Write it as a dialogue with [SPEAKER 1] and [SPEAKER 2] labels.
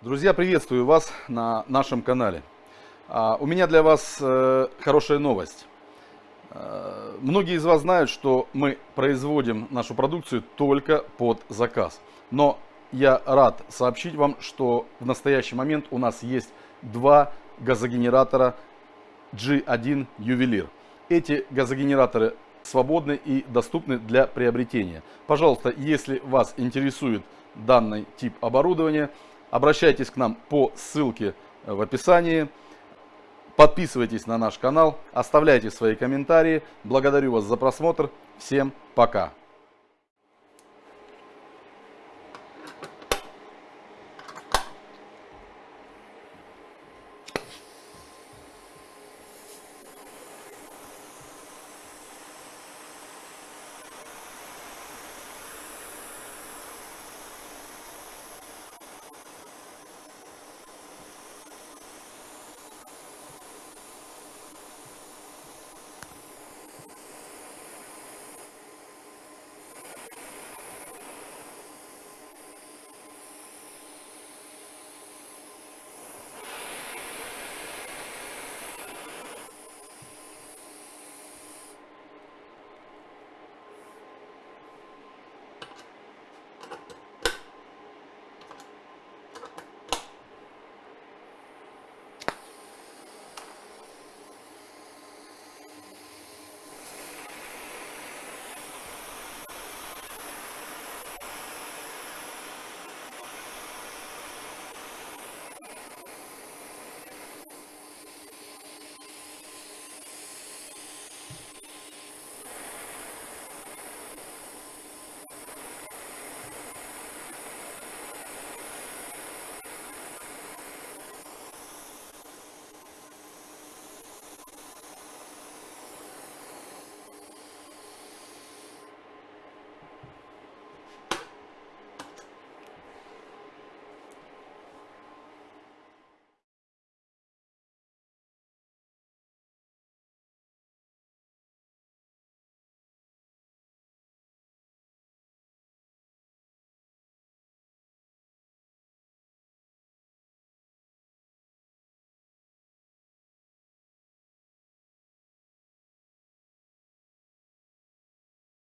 [SPEAKER 1] Друзья, приветствую вас на нашем канале. А, у меня для вас э, хорошая новость. Э, многие из вас знают, что мы производим нашу продукцию только под заказ. Но я рад сообщить вам, что в настоящий момент у нас есть два газогенератора G1 Ювелир. Эти газогенераторы свободны и доступны для приобретения. Пожалуйста, если вас интересует данный тип оборудования, Обращайтесь к нам по ссылке в описании. Подписывайтесь на наш канал, оставляйте свои комментарии. Благодарю вас за просмотр. Всем пока.